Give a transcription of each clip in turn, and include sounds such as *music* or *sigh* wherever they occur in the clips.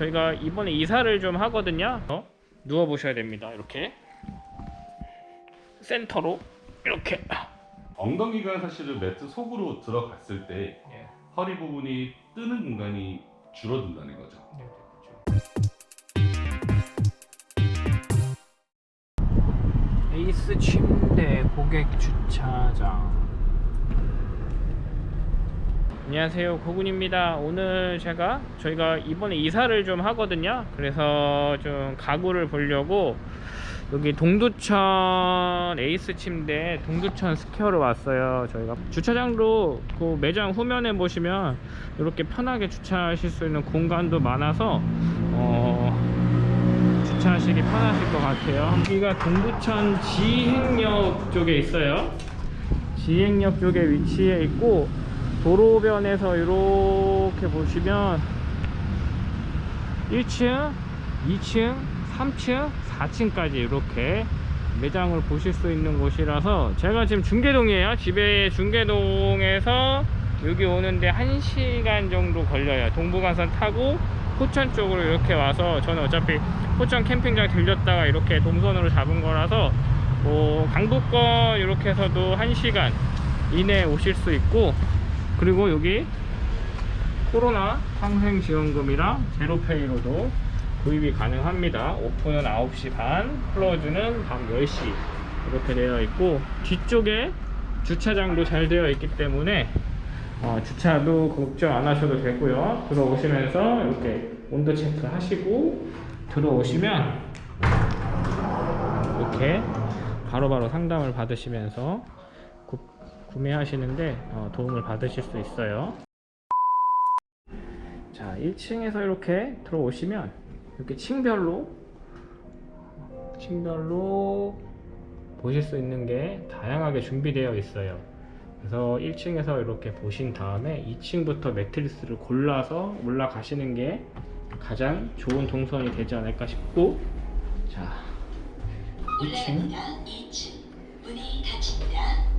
저희가 이번에 이사를 좀 하거든요. 어? 누워 보셔야 됩니다. 이렇게 센터로 이렇게. 엉덩이가 사실은 매트 속으로 들어갔을 때 예. 허리 부분이 뜨는 공간이 줄어든다는 거죠. 에이스 침대 고객 주차장. 안녕하세요. 고군입니다. 오늘 제가 저희가 이번에 이사를 좀 하거든요. 그래서 좀 가구를 보려고 여기 동두천 에이스 침대 동두천 스퀘어로 왔어요 저희가. 주차장도 그 매장 후면에 보시면 이렇게 편하게 주차하실 수 있는 공간도 많아서 어, 주차하시기 편하실 것 같아요. 여기가 동두천 지행역 쪽에 있어요. 지행역 쪽에 위치해 있고 도로변에서 이렇게 보시면 1층, 2층, 3층, 4층까지 이렇게 매장을 보실 수 있는 곳이라서 제가 지금 중계동이에요. 집에 중계동에서 여기 오는데 1시간 정도 걸려요. 동부간선 타고 포천 쪽으로 이렇게 와서 저는 어차피 포천 캠핑장 들렸다가 이렇게 동선으로 잡은 거라서 뭐 강북권 이렇게 해서도 1시간 이내에 오실 수 있고 그리고 여기 코로나 상생지원금이랑 제로페이로도 구입이 가능합니다. 오픈은 9시 반 클로즈는 밤 10시 이렇게 되어 있고 뒤쪽에 주차장도 잘 되어 있기 때문에 어, 주차도 걱정 안 하셔도 되고요. 들어오시면서 이렇게 온도 체크 하시고 들어오시면 이렇게 바로바로 상담을 받으시면서 구, 구매하시는데 어, 도움을 받으실 수 있어요. 자 1층에서 이렇게 들어오시면 이렇게 층별로 층별로 보실 수 있는 게 다양하게 준비되어 있어요. 그래서 1층에서 이렇게 보신 다음에 2층부터 매트리스를 골라서 올라가시는 게 가장 좋은 동선이 되지 않을까 싶고 자 2층. 2층. 문이 닫힙니다.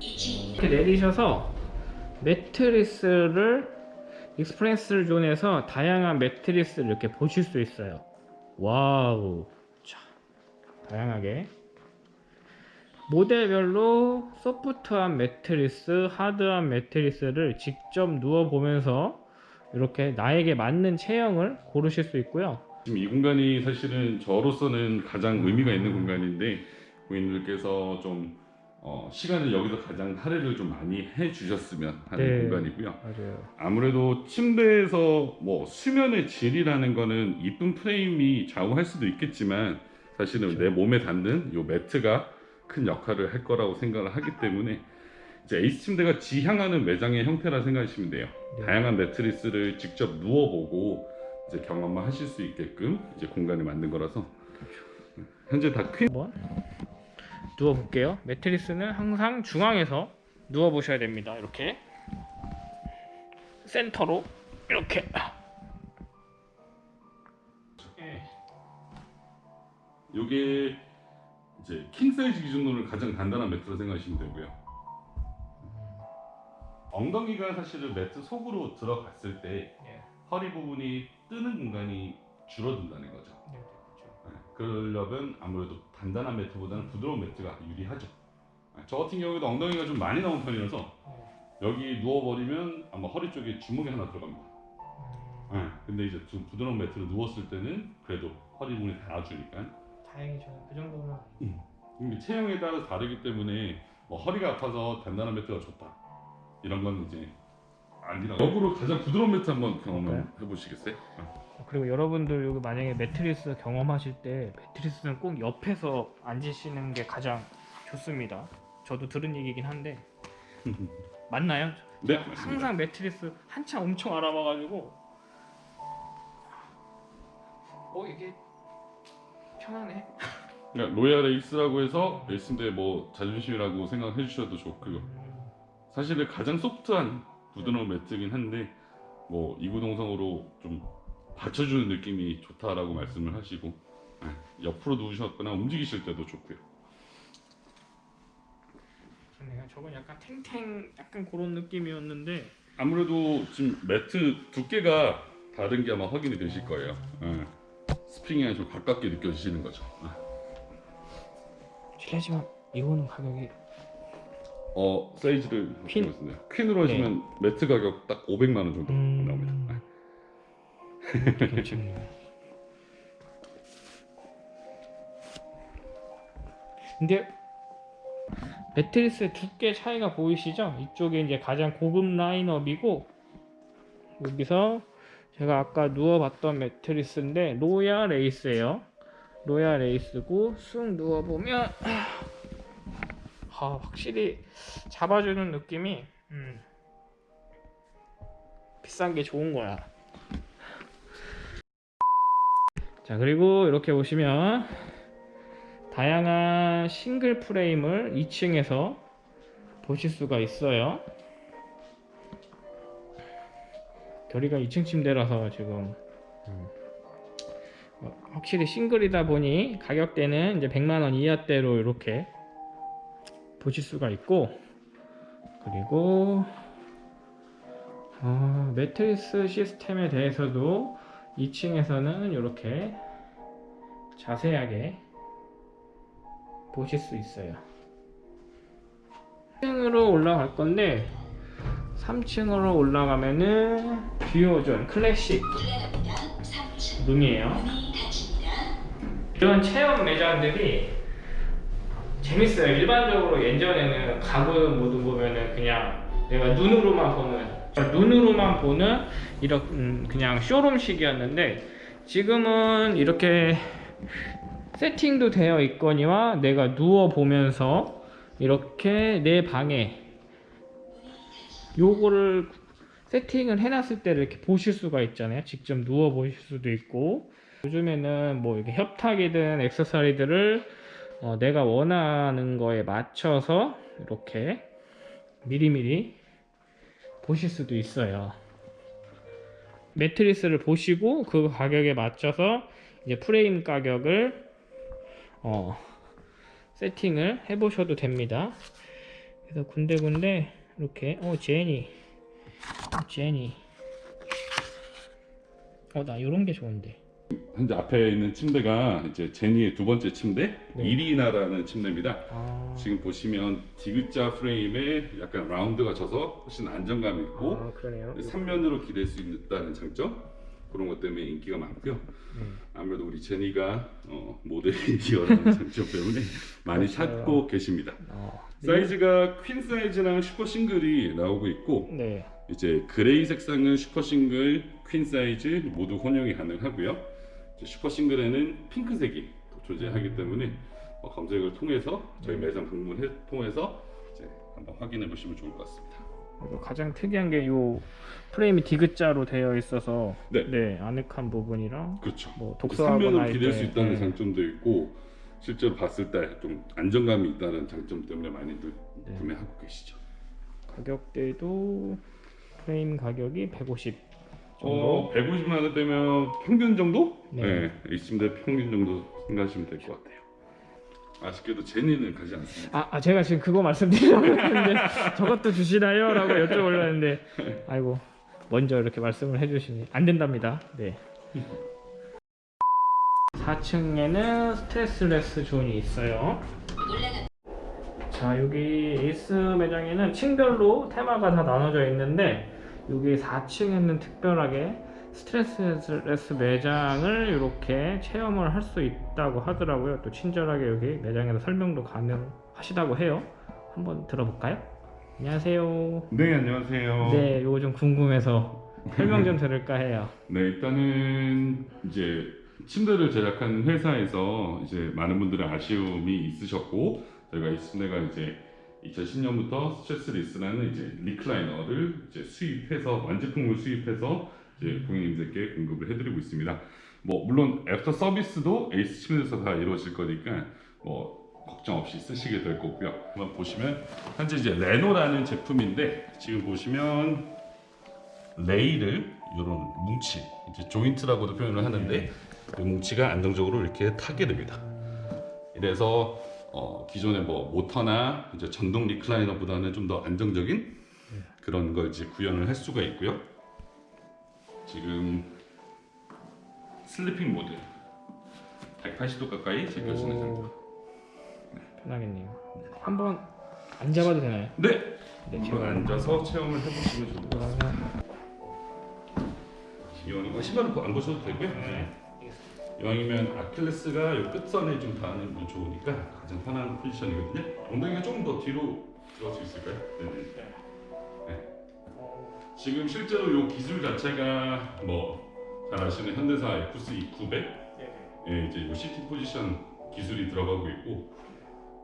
2층 이렇게 내리셔서 매트리스를 express zone에서 다양한 매트리스를 이렇게 보실 수 있어요. 와우. 자 다양하게. 모델별로 소프트한 매트리스 하드한 매트리스를 직접 누워 보면서 이렇게 나에게 맞는 체형을 고르실 수 있고요. 지금 이 공간이 사실은 저로서는 가장 의미가 있는 공간인데 고객님들께서 좀 어, 시간을 여기서 가장 할애를 좀 많이 해주셨으면 하는 네. 공간이고요. 맞아요 아무래도 침대에서 뭐 수면의 질이라는 거는 이쁜 프레임이 좌우할 수도 있겠지만 사실은 내 몸에 닿는 요 매트가 큰 역할을 할 거라고 생각을 하기 때문에 이제 에이스 침대가 지향하는 매장의 형태라 생각하시면 돼요. 네. 다양한 매트리스를 직접 누워보고 이제 경험을 하실 수 있게끔 이제 공간을 만든 거라서 현재 다 퀸. 한번 누워 볼게요 매트리스는 항상 중앙에서 누워 보셔야 됩니다 이렇게 센터로 이렇게 예. 요게 이제 킹 사이즈 기준으로 가장 간단한 매트로 생각하시면 되고요. 엉덩이가 사실은 매트 속으로 들어갔을 때 예. 허리 부분이 뜨는 공간이 줄어든다는 거죠. 네, 네, 그렇죠. 네, 그러려면 아무래도 단단한 매트보다는 부드러운 매트가 유리하죠. 네, 저 같은 경우에도 엉덩이가 좀 많이 나온 편이라서 네. 여기 누워버리면 아마 허리 쪽에 주먹이 하나 들어갑니다. 음, 네, 근데 이제 좀 부드러운 매트로 누웠을 때는 그래도 허리 부분이 닿아주니까 다행히 저는 그 정도면 이게 체형에 따라서 다르기 때문에 뭐 허리가 아파서 단단한 매트가 좋다 이런 건 이제 아니라 역으로 가장 부드러운 매트 한번 경험해 보시겠어요? 어. 그리고 여러분들 여기 만약에 매트리스 경험하실 때 매트리스는 꼭 옆에서 앉으시는 게 가장 좋습니다. 저도 들은 얘기긴 한데 *laughs* 맞나요? 네. 항상 매트리스 한참 엄청 알아봐가지고 어 이게 편하네. 그러니까 로얄 에이스라고 해서 에이스인데 뭐 자존심이라고 생각해 주셔도 좋고요. 사실은 가장 소프트한 부드러운 매트긴 한데 뭐 이구동성으로 좀 받쳐주는 느낌이 좋다라고 말씀을 하시고 네, 옆으로 누우셨거나 움직이실 때도 좋고요. 좋네요. 저건 약간 탱탱 약간 그런 느낌이었는데 아무래도 지금 매트 두께가 다른 게 아마 확인이 되실 거예요. 예. 스프링이 좀 가깝게 느껴지시는 거죠. 아. 실례지만 이거는 가격이 어 사이즈를 퀸. 퀸 퀸으로 하시면 매트 가격 딱 500만 원 정도 음. 나옵니다. 아. 괜찮네요. 근데 매트리스의 두께 차이가 보이시죠? 이쪽에 이제 가장 고급 라인업이고 여기서 제가 아까 누워봤던 매트리스인데 로얄 에이스예요. 로얄 에이스고 쑥 누워보면 아, 확실히 잡아주는 느낌이 음, 비싼 게 좋은 거야. 자 그리고 이렇게 보시면 다양한 싱글 프레임을 2층에서 보실 수가 있어요. 결이가 2층 침대라서 지금 음, 어, 확실히 싱글이다 보니 가격대는 이제 100만원 이하대로 이렇게 보실 수가 있고 그리고 어, 매트리스 시스템에 대해서도 2층에서는 이렇게 자세하게 보실 수 있어요. 3층으로 올라갈 건데 3층으로 올라가면은 듀오존 클래식 올라갑니다. 3층. 룸이에요. 이런 체험 매장들이 재밌어요. 일반적으로 예전에는 가구 모드 보면은 그냥 내가 눈으로만 보는 눈으로만 보는 이런 음, 그냥 쇼룸식이었는데 지금은 이렇게 세팅도 되어 있거니와 내가 누워 보면서 이렇게 내 방에 요거를 세팅을 해놨을 때를 이렇게 보실 수가 있잖아요. 직접 누워 보실 수도 있고 요즘에는 뭐 이렇게 협탁이든 액세서리들을 어, 내가 원하는 거에 맞춰서 이렇게 미리미리 보실 수도 있어요. 매트리스를 보시고 그 가격에 맞춰서 이제 프레임 가격을 어, 세팅을 해 보셔도 됩니다. 그래서 군데군데 이렇게 어 제니. 어, 제니. 어나 이런 게 좋은데 현재 앞에 있는 침대가 이제 제니의 두 번째 침대 네. 이리나라는 침대입니다. 아, 지금 보시면 디귿자 프레임에 약간 라운드가 져서 훨씬 안정감이 있고 아 그러네요. 3면으로 기댈 수 있다는 장점 그런 것 때문에 인기가 많고요. 음. 아무래도 우리 제니가 어, 모델이 뛰어나는 *laughs* 장점 때문에 많이 그렇죠. 찾고 계십니다. 어, 사이즈가 퀸 사이즈랑 super single이 나오고 있고 네. 이제 gray 색상은 super single, 퀸 사이즈 모두 혼용이 가능하고요. 이제 super single에는 핑크색이 또 존재하기 때문에 어, 검색을 통해서 저희 네. 매장 방문을 통해서 이제 한번 확인해 보시면 좋을 것 같습니다. 가장 특이한 게요 프레임이 디귿자로 되어 있어서 네. 네, 아늑한 부분이랑 그렇죠. 뭐 독서하거나 3면으로 할 기댈 때, 수 있다는 네. 장점도 있고 실제로 봤을 때 좀 안정감이 있다는 장점 때문에 많이들 네. 구매하고 계시죠. 가격대도 프레임 가격이 150 정도. 어, 150만 원 빼면 평균 정도? 네. 네. 이 침대 평균 정도 생각하시면 될 것 같아요. 아쉽게도 제니는 가지 않습니다. 아, 아, 제가 지금 그거 말씀드리려고 했는데 *laughs* 저것도 주시나요? 라고 여쭤보려 했는데 아이고 먼저 이렇게 말씀을 해주시니 안 된답니다 네 4층에는 스트레스레스 존이 있어요. 자 여기 에이스 매장에는 층별로 테마가 다 나눠져 있는데 여기 4층에는 특별하게 스트레스레스 매장을 이렇게 체험을 할 수 있다고 하더라고요 또 친절하게 여기 매장에서 설명도 가능하시다고 해요 한번 들어볼까요? 안녕하세요 네, 안녕하세요. 네 이거 좀 궁금해서 설명 좀 들을까 해요 *laughs* 네, 일단은 이제 침대를 제작하는 회사에서 이제 많은 분들의 아쉬움이 있으셨고 저희가 이 침대가 이제 2010년부터 스트레스 리스라는 이제 리클라이너를 이제 수입해서 완제품을 수입해서 이제 고객님들께 공급을 해드리고 있습니다. 뭐 물론 애프터 서비스도 에이스 침대에서 다 이루어질 거니까 뭐 걱정 없이 쓰시게 될 거고요. 한번 보시면 현재 이제 레노라는 제품인데 지금 보시면 레일을 이런 뭉치 이제 조인트라고도 표현을 하는데 이 뭉치가 안정적으로 이렇게 타게 됩니다. 이래서 어, 기존의 뭐 모터나 이제 전동 리클라이너보다는 좀 더 안정적인 그런 걸 이제 구현을 할 수가 있고요. 지금 sleeping 모드 180도 가까이 제껴지는 오, 편하겠네요. 한번 앉아봐도 되나요? 네! 네, 한번 앉아서 체험을 해보시면 좋을 것 같습니다 그러면 이왕이면 신발은 안 벗으셔도 되고요 네. 이왕이면 아킬레스가 이 끝선에 좀 닿으면 좋으니까 가장 편한 포지션이거든요 엉덩이가 조금 더 뒤로 들어갈 수 있을까요? 네네 어, 지금 실제로 이 기술 자체가 뭐 잘 아시는 현대사 EQ 900 네. 예, 이제 요 seating 포지션 기술이 들어가고 있고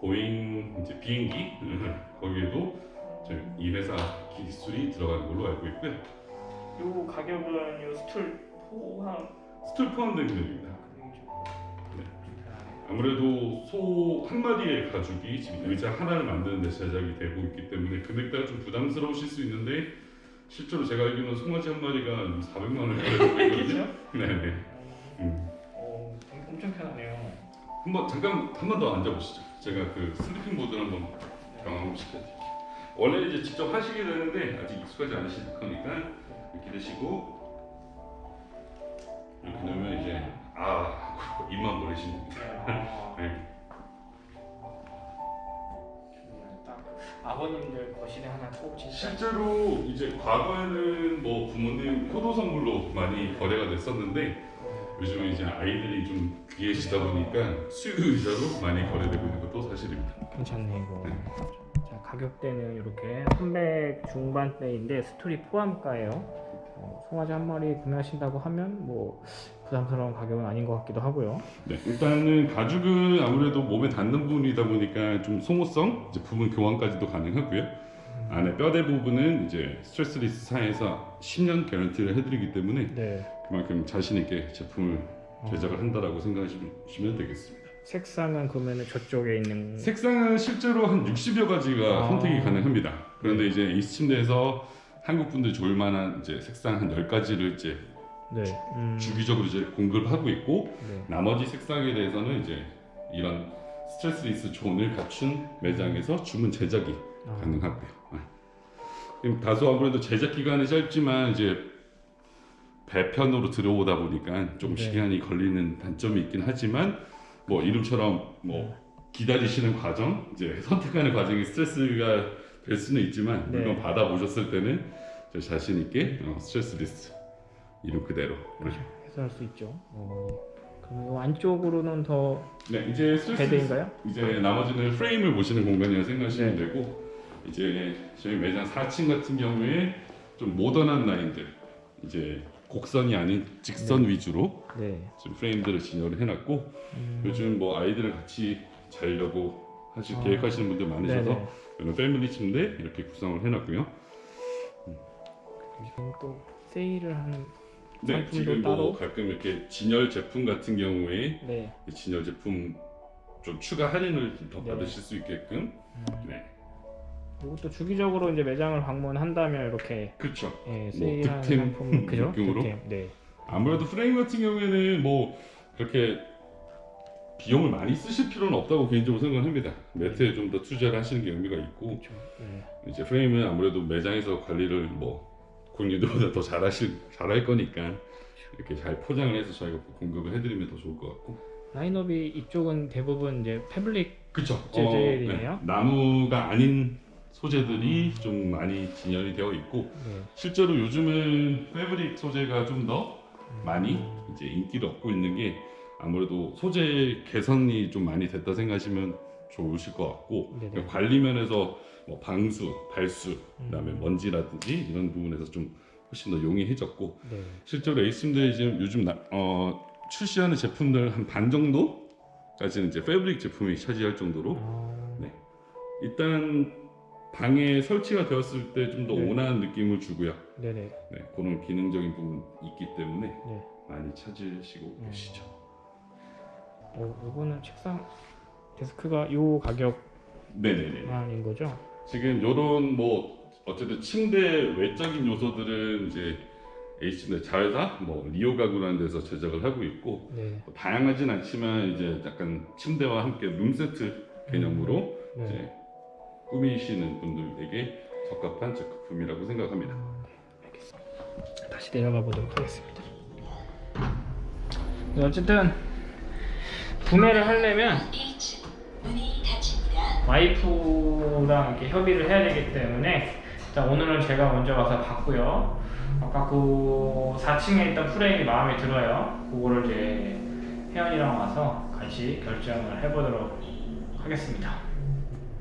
보잉 이제 비행기 *laughs* 거기에도 저이 회사 기술이 들어가는 걸로 알고 있고요. 요 가격은 요 스툴 포함 스툴 포함된 금액입니다. 아무래도 소 한 마리의 가죽이 지금 의자 하나를 만드는 데 제작이 되고 있기 때문에 금액대가 좀 부담스러우실 수 있는데 실제로 제가 알기로는 송아지 한 마리가 400만 원을 가지고 있거든요. 네네. 음. 어, 엄청 편하네요. 한번 잠깐 한 번 더 앉아보시죠. 제가 그 sleeping 모드를 한번 경험 시켜드릴게요. 원래 이제 직접 하시게 되는데 아직 익숙하지 않으실 거니까 이렇게 되시고 이렇게 놓으면 이제 아 입만 벌리시면 됩니다. 아, *laughs* 네. 정말 딱 아버님들 거실에 하나 꼭 진짜 실제로 이제 과거에는 뭐 부모님 효도 선물로 많이 거래가 됐었는데 요즘은 이제 아이들이 좀 귀해지다 보니까 수유 의자로 많이 거래되고 있는 것도 사실입니다. 괜찮네 이거. 자 가격대는 이렇게 300 중반대인데 스토리 포함가예요. 어, 송아지 한 마리 구매하신다고 하면 뭐 부담스러운 가격은 아닌 것 같기도 하고요. 네, 일단은 가죽은 아무래도 몸에 닿는 부분이다 보니까 좀 소모성, 부분 교환까지도 가능하고요. 안에 뼈대 부분은 이제 스트레스리스 사에서 10년 개런티를 해드리기 때문에 네. 그만큼 자신 있게 제품을 제작을 한다라고 생각하시면 되겠습니다. 색상은 그러면 저쪽에 있는 색상은 실제로 한 60여 가지가 아. 선택이 가능합니다. 그런데 이제 에이스 침대에서 한국 분들 좋을 만한 이제 색상 한 10가지를 이제 네. 음, 주기적으로 이제 공급을 하고 있고 네. 나머지 색상에 대해서는 이제 이런 스트레스 리스 존을 갖춘 매장에서 주문 제작이 아, 가능하고요. 네. 그럼 다소 아무래도 제작 기간이 짧지만 이제 배편으로 들어오다 보니까 좀 네. 시간이 걸리는 단점이 있긴 하지만 뭐 이름처럼 뭐 기다리시는 과정, 이제 선택하는 과정이 스트레스가 될 수는 있지만 네. 물건 받아 보셨을 때는 저 자신 있게 어, 스트레스 리스 이름 그대로 그렇죠. 해소할 수 있죠. 어, 그럼 이 안쪽으로는 더 네 이제 bed인가요? 이제 나머지는 프레임을 보시는 공간이라 생각하시면 네. 되고 이제 저희 매장 4층 같은 경우에 좀 모던한 라인들 이제 곡선이 아닌 직선 위주로 네. 지금 프레임들을 진열을 해놨고 음, 요즘 뭐 아이들을 같이 자려고 하실 아. 계획하시는 분들 많으셔서 네네. 이런 패밀리 침대 이렇게 구성을 해놨고요. 지금 또 세일을 하는 네 지금 따로? 뭐 가끔 이렇게 진열 제품 같은 경우에 네. 진열 제품 좀 추가 할인을 더 네. 받으실 수 있게끔 음, 네 이것도 주기적으로 이제 매장을 방문한다면 이렇게 그렇죠. 예, 세일하는 득템 상품 그죠? 느낌으로? 득템. 네. 아무래도 프레임 같은 경우에는 뭐 그렇게 비용을 많이 쓰실 필요는 없다고 개인적으로 생각합니다. 매트에 좀 더 투자를 하시는 게 의미가 있고 그렇죠. 네. 이제 프레임은 아무래도 매장에서 관리를 뭐 고객님들보다 더 잘하실 잘할 거니까 이렇게 잘 포장을 해서 저희가 공급을 해드리면 더 좋을 것 같고. 라인업이 이쪽은 대부분 이제 패블릭 그렇죠. 재질이네요. 나무가 아닌 소재들이 좀 많이 진열이 되어 있고 네. 실제로 요즘은 패브릭 소재가 좀더 많이 이제 인기를 얻고 있는 게 아무래도 소재 개선이 좀 많이 됐다 생각하시면 좋으실 것 같고. 그러니까 관리 면에서 뭐 방수, 발수, 그다음에 음. 먼지라든지 이런 부분에서 좀 훨씬 더 용이해졌고 네. 실제로 에이스임대 지금 요즘 나- 어, 출시하는 제품들 한 반 정도까지는 이제 패브릭 제품이 차지할 정도로 아, 네. 일단 방에 설치가 되었을 때 좀더 네. 온화한 느낌을 주고요. 네네. 네, 그런 기능적인 부분 있기 때문에 네. 많이 찾으시고 음. 계시죠. 어, 이거는 책상 데스크가 요 가격만인. 거죠? 지금 요런 뭐 어쨌든 침대 외적인 요소들은 이제 H 침대 자회사 뭐 리오 가구라는 데서 제작을 하고 있고 네. 뭐 다양하진 않지만 이제 약간 침대와 함께 룸 세트 개념으로 네. 이제 꾸미시는 분들에게 적합한 제품이라고 생각합니다. 아, 네. 알겠습니다. 다시 내려가 보도록 하겠습니다. 어쨌든 구매를 하려면 1층 문이 닫힙니다. 와이프랑 이렇게 협의를 해야 되기 때문에 일단 오늘은 제가 먼저 가서 봤고요. 아까 그 4층에 있던 프레임이 마음에 들어요. 그거를 이제 혜연이랑 와서 같이 결정을 해보도록 하겠습니다.